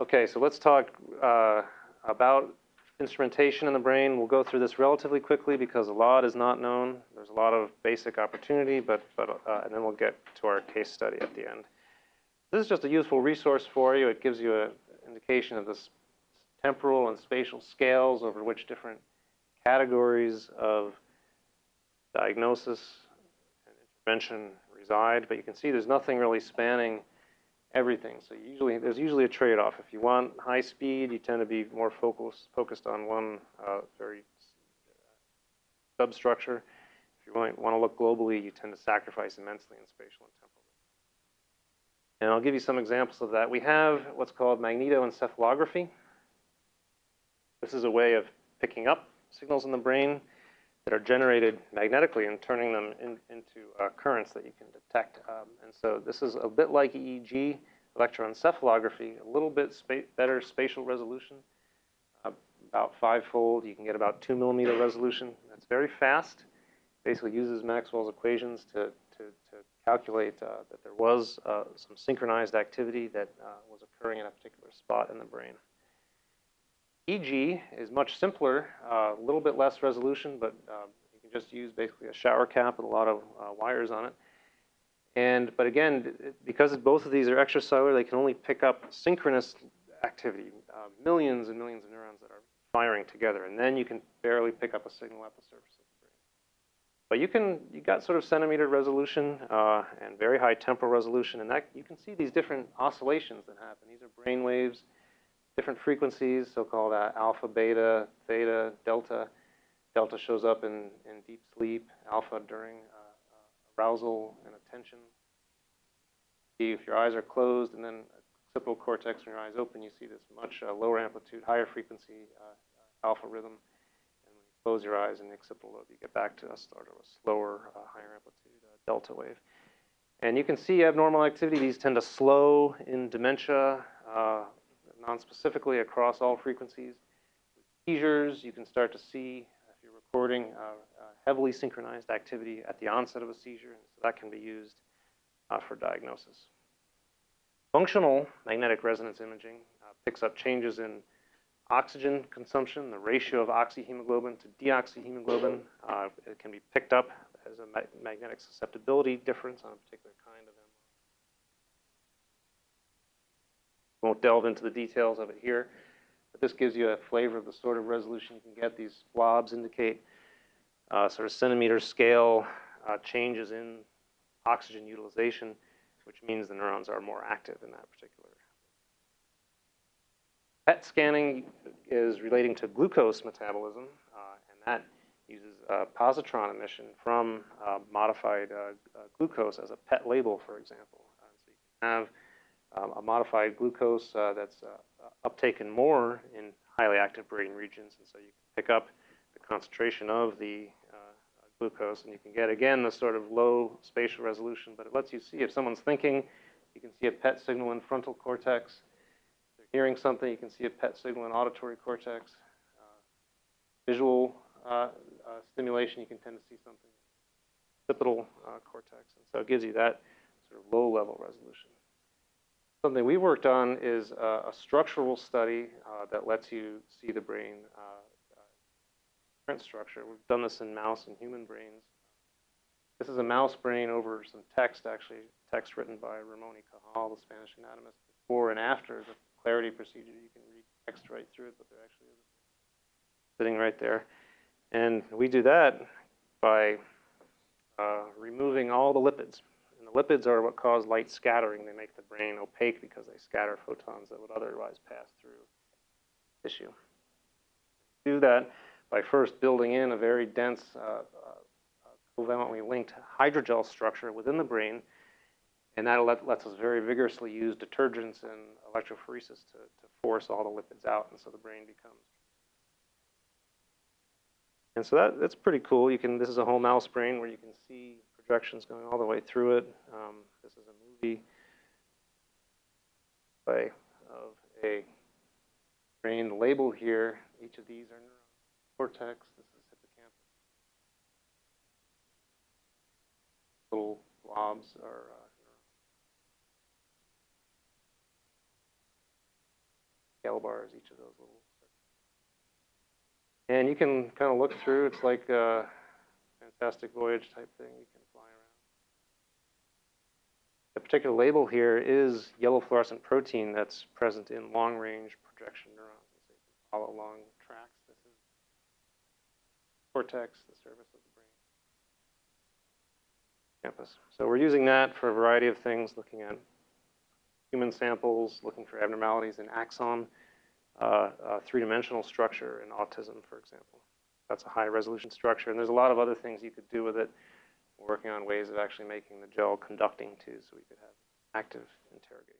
Okay, so let's talk uh, about instrumentation in the brain. We'll go through this relatively quickly because a lot is not known. There's a lot of basic opportunity, but, but uh, and then we'll get to our case study at the end. This is just a useful resource for you. It gives you an indication of the temporal and spatial scales over which different categories of diagnosis and intervention reside. But you can see there's nothing really spanning everything. So usually there's usually a trade-off. If you want high speed, you tend to be more focused focused on one uh, very substructure. If you want, want to look globally, you tend to sacrifice immensely in spatial and temporal. And I'll give you some examples of that. We have what's called magnetoencephalography. This is a way of picking up signals in the brain that are generated magnetically and turning them in, into uh, currents that you can detect. Um, and so this is a bit like EEG, electroencephalography, a little bit spa better spatial resolution, uh, about fivefold. You can get about two millimeter resolution. That's very fast. Basically uses Maxwell's equations to, to, to calculate uh, that there was uh, some synchronized activity that uh, was occurring in a particular spot in the brain. EG is much simpler, uh, a little bit less resolution, but uh, you can just use basically a shower cap with a lot of uh, wires on it. And, but again, because both of these are extracellular, they can only pick up synchronous activity, uh, millions and millions of neurons that are firing together. And then you can barely pick up a signal at the surface of the brain. But you can, you got sort of centimeter resolution uh, and very high temporal resolution. And that, you can see these different oscillations that happen. These are brain waves different frequencies, so-called uh, alpha, beta, theta, delta. Delta shows up in, in deep sleep, alpha during uh, uh, arousal and attention. If your eyes are closed and then occipital cortex when your eyes open, you see this much uh, lower amplitude, higher frequency uh, alpha rhythm. And when you close your eyes in the occipital lobe, you get back to a sort of a slower, uh, higher amplitude delta wave. And you can see abnormal activity. These tend to slow in dementia, uh, non-specifically across all frequencies. With seizures, you can start to see, if you're recording, uh, uh, heavily synchronized activity at the onset of a seizure, and so that can be used uh, for diagnosis. Functional magnetic resonance imaging uh, picks up changes in oxygen consumption, the ratio of oxyhemoglobin to deoxyhemoglobin. Uh, it can be picked up as a ma magnetic susceptibility difference on a particular kind of Won't delve into the details of it here, but this gives you a flavor of the sort of resolution you can get. These blobs indicate uh, sort of centimeter scale uh, changes in oxygen utilization, which means the neurons are more active in that particular. PET scanning is relating to glucose metabolism, uh, and that uses positron emission from uh, modified uh, uh, glucose as a PET label, for example. so you can have um, a modified glucose uh, that's uh, uptaken more in highly active brain regions. And so you can pick up the concentration of the uh, glucose and you can get, again, the sort of low spatial resolution, but it lets you see if someone's thinking, you can see a PET signal in frontal cortex. If they're hearing something, you can see a PET signal in auditory cortex. Uh, visual uh, uh, stimulation, you can tend to see something in occipital cortex. And so it gives you that sort of low level resolution. Something we worked on is uh, a structural study uh, that lets you see the brain uh, print structure. We've done this in mouse and human brains. This is a mouse brain over some text, actually, text written by Ramon y Cajal, the Spanish anatomist, before and after the clarity procedure. You can read text right through it, but they're actually sitting right there. And we do that by uh, removing all the lipids the lipids are what cause light scattering. They make the brain opaque because they scatter photons that would otherwise pass through tissue. Do that by first building in a very dense uh, uh, covalently linked hydrogel structure within the brain, and that let, lets us very vigorously use detergents and electrophoresis to, to force all the lipids out, and so the brain becomes and so that, that's pretty cool. You can, this is a whole mouse brain where you can see projections going all the way through it. Um, this is a movie by, of a brain label here. Each of these are cortex. This is hippocampus. Little blobs are uh, gel bars, each of those little. And you can kind of look through, it's like a fantastic voyage type thing, you can. The particular label here is yellow fluorescent protein that's present in long-range projection neurons. Can follow along tracks. This is cortex, the surface of the brain. Campus. So we're using that for a variety of things, looking at human samples, looking for abnormalities in axon, uh, uh, three-dimensional structure in autism, for example. That's a high-resolution structure, and there's a lot of other things you could do with it. We're working on ways of actually making the gel conducting too, so we could have active interrogation.